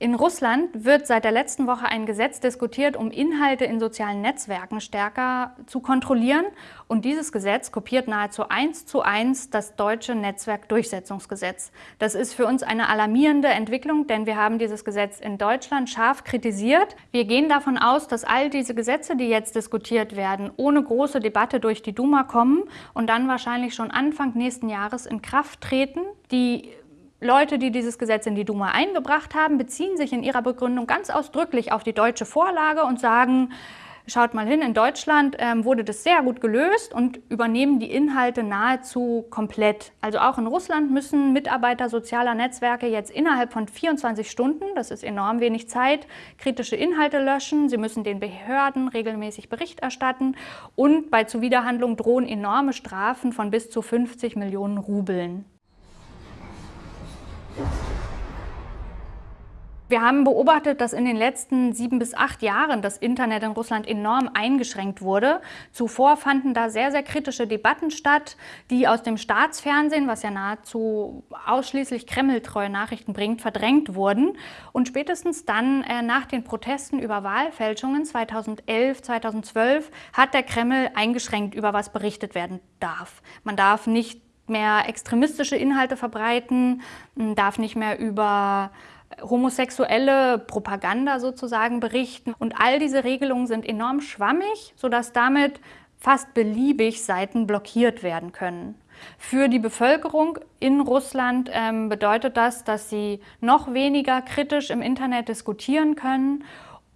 In Russland wird seit der letzten Woche ein Gesetz diskutiert, um Inhalte in sozialen Netzwerken stärker zu kontrollieren. Und dieses Gesetz kopiert nahezu eins zu eins das deutsche Netzwerkdurchsetzungsgesetz. Das ist für uns eine alarmierende Entwicklung, denn wir haben dieses Gesetz in Deutschland scharf kritisiert. Wir gehen davon aus, dass all diese Gesetze, die jetzt diskutiert werden, ohne große Debatte durch die Duma kommen und dann wahrscheinlich schon Anfang nächsten Jahres in Kraft treten. Die Leute, die dieses Gesetz in die Duma eingebracht haben, beziehen sich in ihrer Begründung ganz ausdrücklich auf die deutsche Vorlage und sagen, schaut mal hin, in Deutschland ähm, wurde das sehr gut gelöst und übernehmen die Inhalte nahezu komplett. Also auch in Russland müssen Mitarbeiter sozialer Netzwerke jetzt innerhalb von 24 Stunden, das ist enorm wenig Zeit, kritische Inhalte löschen. Sie müssen den Behörden regelmäßig Bericht erstatten und bei Zuwiderhandlung drohen enorme Strafen von bis zu 50 Millionen Rubeln. Wir haben beobachtet, dass in den letzten sieben bis acht Jahren das Internet in Russland enorm eingeschränkt wurde. Zuvor fanden da sehr, sehr kritische Debatten statt, die aus dem Staatsfernsehen, was ja nahezu ausschließlich kremltreue Nachrichten bringt, verdrängt wurden. Und spätestens dann äh, nach den Protesten über Wahlfälschungen 2011, 2012 hat der Kreml eingeschränkt, über was berichtet werden darf. Man darf nicht mehr extremistische Inhalte verbreiten, darf nicht mehr über homosexuelle Propaganda sozusagen berichten. Und all diese Regelungen sind enorm schwammig, sodass damit fast beliebig Seiten blockiert werden können. Für die Bevölkerung in Russland ähm, bedeutet das, dass sie noch weniger kritisch im Internet diskutieren können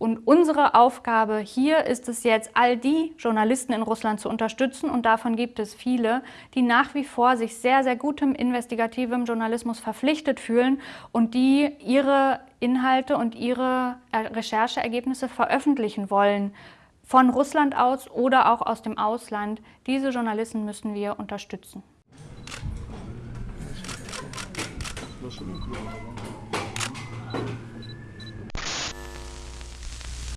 und unsere Aufgabe hier ist es jetzt, all die Journalisten in Russland zu unterstützen und davon gibt es viele, die nach wie vor sich sehr, sehr gutem investigativem Journalismus verpflichtet fühlen und die ihre Inhalte und ihre Rechercheergebnisse veröffentlichen wollen. Von Russland aus oder auch aus dem Ausland. Diese Journalisten müssen wir unterstützen.